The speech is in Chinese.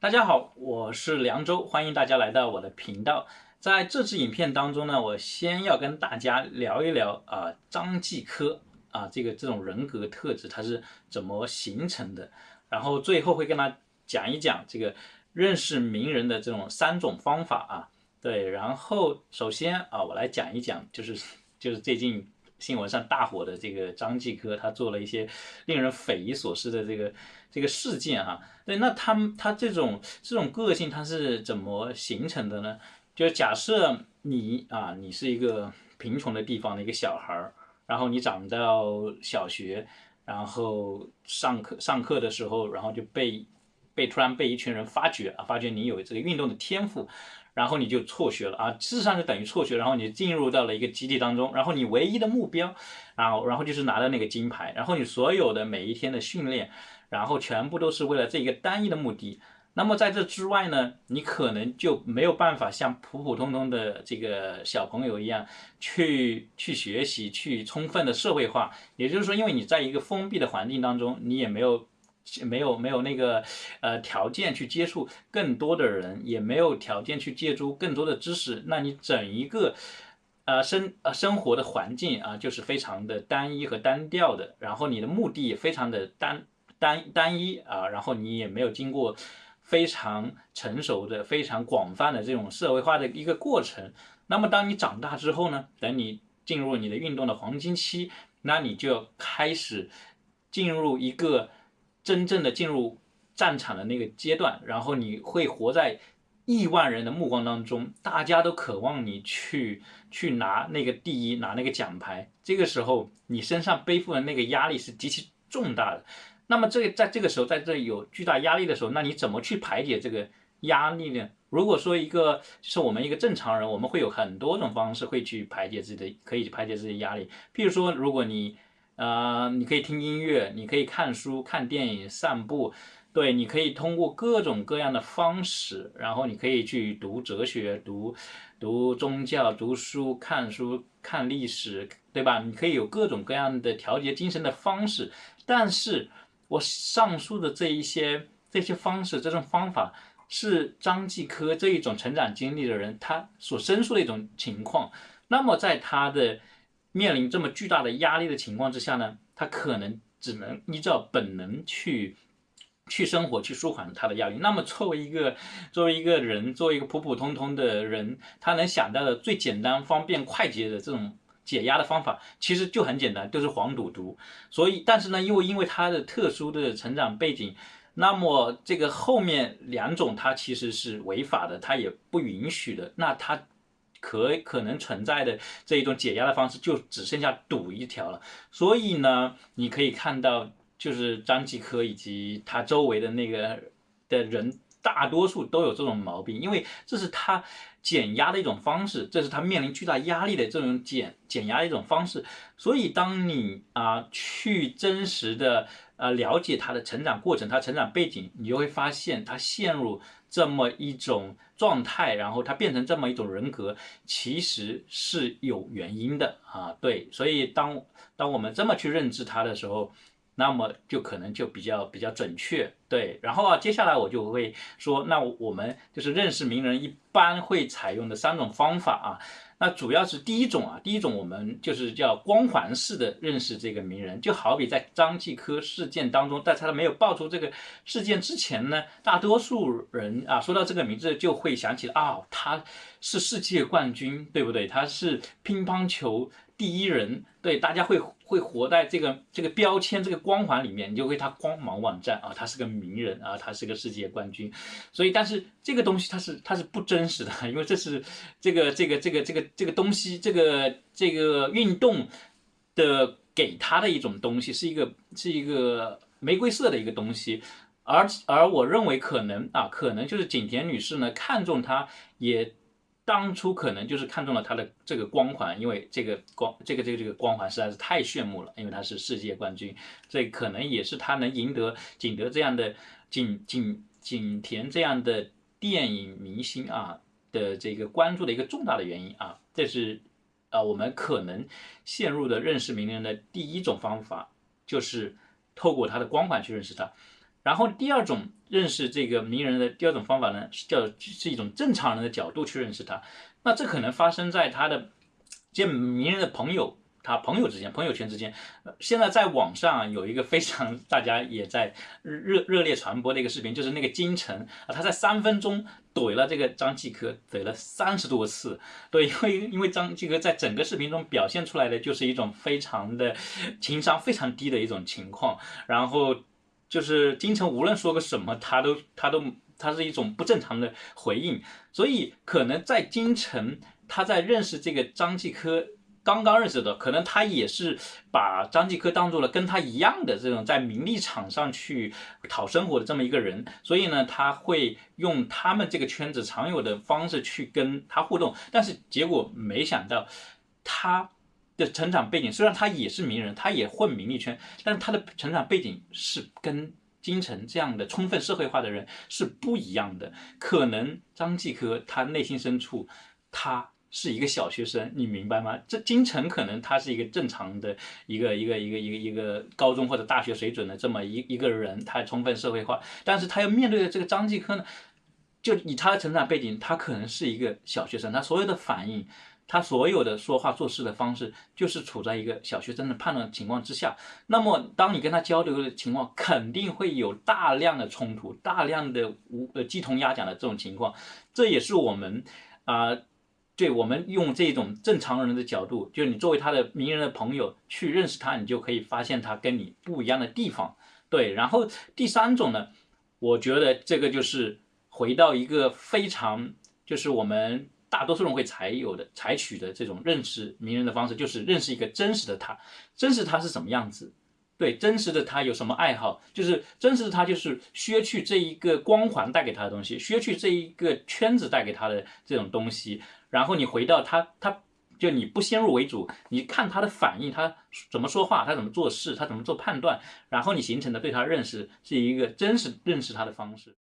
大家好，我是凉州，欢迎大家来到我的频道。在这支影片当中呢，我先要跟大家聊一聊啊，张继科啊，这个这种人格特质它是怎么形成的，然后最后会跟他讲一讲这个认识名人的这种三种方法啊。对，然后首先啊，我来讲一讲，就是就是最近。新闻上大火的这个张继科，他做了一些令人匪夷所思的这个这个事件哈。对，那他们他这种这种个性他是怎么形成的呢？就是假设你啊，你是一个贫穷的地方的一个小孩儿，然后你长到小学，然后上课上课的时候，然后就被被突然被一群人发掘啊，发觉你有这个运动的天赋。然后你就辍学了啊，事实上就等于辍学，然后你进入到了一个集体当中，然后你唯一的目标，然后然后就是拿到那个金牌，然后你所有的每一天的训练，然后全部都是为了这一个单一的目的。那么在这之外呢，你可能就没有办法像普普通通的这个小朋友一样去去学习，去充分的社会化。也就是说，因为你在一个封闭的环境当中，你也没有。没有没有那个呃条件去接触更多的人，也没有条件去借助更多的知识，那你整一个呃生呃生活的环境啊，就是非常的单一和单调的，然后你的目的也非常的单单单一啊，然后你也没有经过非常成熟的、非常广泛的这种社会化的一个过程。那么当你长大之后呢，等你进入你的运动的黄金期，那你就要开始进入一个。真正的进入战场的那个阶段，然后你会活在亿万人的目光当中，大家都渴望你去去拿那个第一，拿那个奖牌。这个时候，你身上背负的那个压力是极其重大的。那么，这在这个时候，在这有巨大压力的时候，那你怎么去排解这个压力呢？如果说一个就是我们一个正常人，我们会有很多种方式会去排解自己的，可以排解自己的压力。譬如说，如果你呃，你可以听音乐，你可以看书、看电影、散步，对，你可以通过各种各样的方式，然后你可以去读哲学、读读宗教、读书、看书、看历史，对吧？你可以有各种各样的调节精神的方式。但是我上述的这一些这些方式、这种方法，是张继科这一种成长经历的人他所申诉的一种情况。那么在他的。面临这么巨大的压力的情况之下呢，他可能只能依照本能去去生活，去舒缓他的压力。那么作为一个作为一个人，作为一个普普通通的人，他能想到的最简单、方便、快捷的这种解压的方法，其实就很简单，就是黄赌毒。所以，但是呢，因为因为他的特殊的成长背景，那么这个后面两种他其实是违法的，他也不允许的。那他。可可能存在的这一种解压的方式，就只剩下赌一条了。所以呢，你可以看到，就是张继科以及他周围的那个的人，大多数都有这种毛病，因为这是他减压的一种方式，这是他面临巨大压力的这种减减压的一种方式。所以，当你啊去真实的呃了解他的成长过程，他成长背景，你就会发现他陷入。这么一种状态，然后他变成这么一种人格，其实是有原因的啊。对，所以当当我们这么去认知他的时候，那么就可能就比较比较准确。对，然后啊，接下来我就会说，那我们就是认识名人一般会采用的三种方法啊。那主要是第一种啊，第一种我们就是叫光环式的认识这个名人，就好比在张继科事件当中，在他没有爆出这个事件之前呢，大多数人啊说到这个名字就会想起啊，他是世界冠军，对不对？他是乒乓球。第一人，对大家会会活在这个这个标签这个光环里面，你就为他光芒万丈啊，他是个名人啊，他是个世界冠军，所以但是这个东西它是它是不真实的，因为这是这个这个这个这个这个东西，这个这个运动的给他的一种东西，是一个是一个玫瑰色的一个东西，而而我认为可能啊，可能就是景甜女士呢看中他也。当初可能就是看中了他的这个光环，因为这个光这个这个这个光环实在是太炫目了，因为他是世界冠军，这可能也是他能赢得景德这样的景景景甜这样的电影明星啊的这个关注的一个重大的原因啊，这是啊我们可能陷入的认识名人的第一种方法，就是透过他的光环去认识他。然后第二种认识这个名人的第二种方法呢，是叫是一种正常人的角度去认识他。那这可能发生在他的见名人的朋友。他朋友之间、朋友圈之间，现在在网上有一个非常大家也在热热烈传播的一个视频，就是那个金晨啊，他在三分钟怼了这个张继科，怼了三十多次。对，因为因为张继科在整个视频中表现出来的就是一种非常的情商非常低的一种情况，然后就是金晨无论说个什么，他都他都他是一种不正常的回应，所以可能在金晨他在认识这个张继科。刚刚认识的，可能他也是把张继科当做了跟他一样的这种在名利场上去讨生活的这么一个人，所以呢，他会用他们这个圈子常有的方式去跟他互动，但是结果没想到，他的成长背景虽然他也是名人，他也混名利圈，但是他的成长背景是跟金晨这样的充分社会化的人是不一样的，可能张继科他内心深处他。是一个小学生，你明白吗？这金晨可能他是一个正常的一个一个一个一个一个高中或者大学水准的这么一一个人，他充分社会化，但是他要面对的这个张继科呢，就以他的成长背景，他可能是一个小学生，他所有的反应，他所有的说话做事的方式，就是处在一个小学生的判断情况之下。那么，当你跟他交流的情况，肯定会有大量的冲突，大量的无呃鸡同鸭讲的这种情况，这也是我们啊。对我们用这种正常人的角度，就是你作为他的名人的朋友去认识他，你就可以发现他跟你不一样的地方。对，然后第三种呢，我觉得这个就是回到一个非常，就是我们大多数人会采有的、采取的这种认识名人的方式，就是认识一个真实的他，真实他是什么样子。对，真实的他有什么爱好？就是真实的他，就是削去这一个光环带给他的东西，削去这一个圈子带给他的这种东西，然后你回到他，他就你不先入为主，你看他的反应，他怎么说话，他怎么做事，他怎么做判断，然后你形成的对他认识是一个真实认识他的方式。